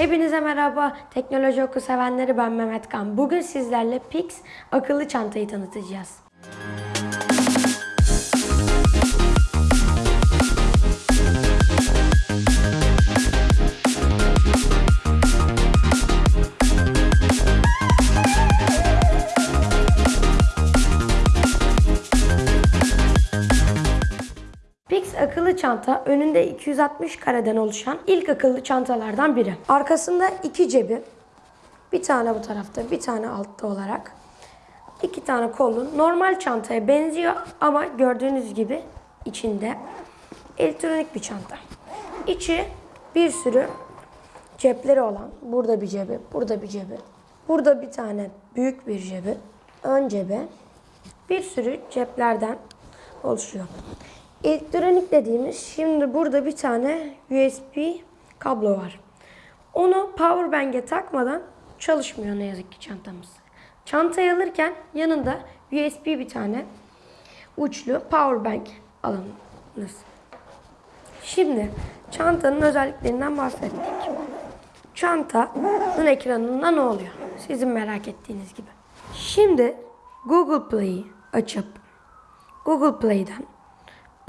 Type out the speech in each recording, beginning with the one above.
Hepinize merhaba. Teknoloji oku sevenleri ben Mehmet Kan. Bugün sizlerle Pix akıllı çantayı tanıtacağız. Pix akıllı çanta önünde 260 kareden oluşan ilk akıllı çantalardan biri. Arkasında iki cebi, bir tane bu tarafta, bir tane altta olarak iki tane kolu normal çantaya benziyor ama gördüğünüz gibi içinde elektronik bir çanta. İçi bir sürü cepleri olan, burada bir cebi, burada bir cebi, burada bir tane büyük bir cebi, ön cebi, bir sürü ceplerden oluşuyor. Elektronik dediğimiz şimdi burada bir tane USB kablo var. Onu power bank'e takmadan çalışmıyor ne yazık ki çantamız. Çantayı alırken yanında USB bir tane uçlu power bank alınız. Şimdi çantanın özelliklerinden bahsettik. Çantanın ekranında ne oluyor? Sizin merak ettiğiniz gibi. Şimdi Google Play'i açıp Google Play'den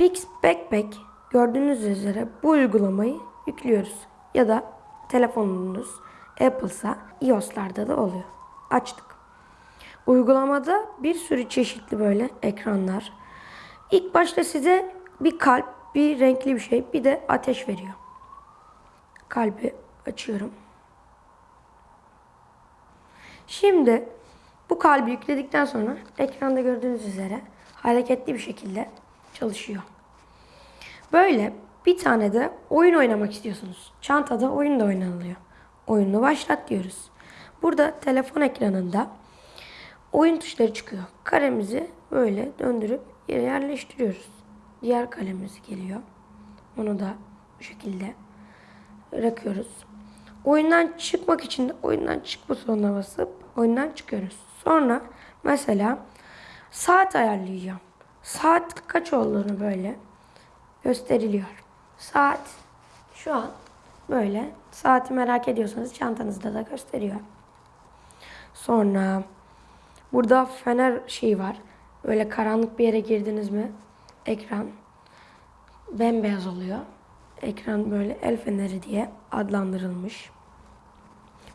Pix Backpack gördüğünüz üzere bu uygulamayı yüklüyoruz. Ya da telefonunuz Apple'sa iOS'larda da oluyor. Açtık. Uygulamada bir sürü çeşitli böyle ekranlar. İlk başta size bir kalp, bir renkli bir şey, bir de ateş veriyor. Kalbi açıyorum. Şimdi bu kalbi yükledikten sonra ekranda gördüğünüz üzere hareketli bir şekilde çalışıyor. Böyle bir tane de oyun oynamak istiyorsunuz. Çantada oyun da oynanılıyor. Oyunu başlat diyoruz. Burada telefon ekranında oyun tuşları çıkıyor. Karemizi böyle döndürüp yere yerleştiriyoruz. Diğer kalemiz geliyor. Onu da bu şekilde bırakıyoruz. Oyundan çıkmak için de oyundan çık butonuna basıp oyundan çıkıyoruz. Sonra mesela saat ayarlayacağım. Saat kaç olduğunu böyle gösteriliyor. Saat şu an böyle. Saati merak ediyorsanız çantanızda da gösteriyor. Sonra burada fener şeyi var. Böyle karanlık bir yere girdiniz mi ekran bembeyaz oluyor. Ekran böyle el feneri diye adlandırılmış.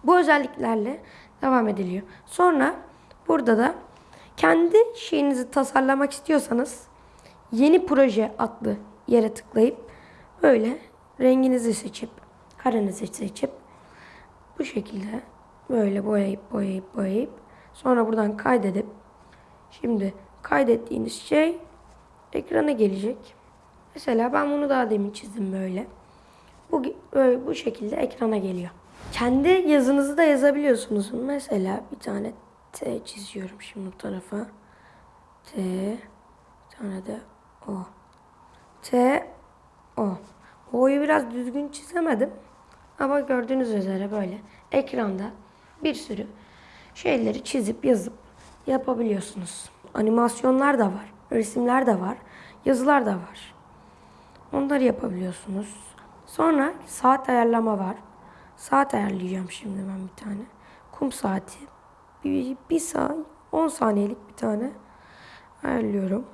Bu özelliklerle devam ediliyor. Sonra burada da kendi şeyinizi tasarlamak istiyorsanız yeni proje adlı yere tıklayıp böyle renginizi seçip karenizi seçip bu şekilde böyle boyayıp boyayıp boyayıp sonra buradan kaydedip şimdi kaydettiğiniz şey ekrana gelecek. Mesela ben bunu daha demin çizdim böyle. Bu böyle bu şekilde ekrana geliyor. Kendi yazınızı da yazabiliyorsunuz. Mesela bir tane T çiziyorum şimdi bu tarafa. T bir tane de O. T O. O'yu biraz düzgün çizemedim. Ama gördüğünüz üzere böyle ekranda bir sürü şeyleri çizip yazıp yapabiliyorsunuz. Animasyonlar da var, resimler de var, yazılar da var. Onları yapabiliyorsunuz. Sonra saat ayarlama var. Saat ayarlayacağım şimdi ben bir tane. Kum saati. Bir, saat, 10 saniyelik bir tane ayarlıyorum.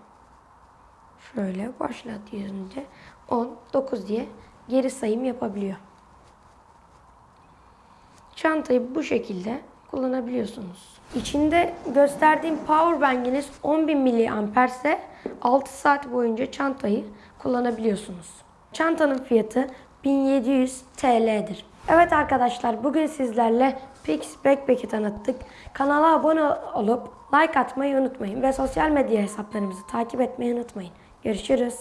Şöyle başlat yazınca 10, 9 diye geri sayım yapabiliyor. Çantayı bu şekilde kullanabiliyorsunuz. İçinde gösterdiğim power bank'iniz 10.000 mAh ise 6 saat boyunca çantayı kullanabiliyorsunuz. Çantanın fiyatı 1700 TL'dir. Evet arkadaşlar bugün sizlerle Pix Backpack'i tanıttık. Kanala abone olup like atmayı unutmayın ve sosyal medya hesaplarımızı takip etmeyi unutmayın. Görüşürüz.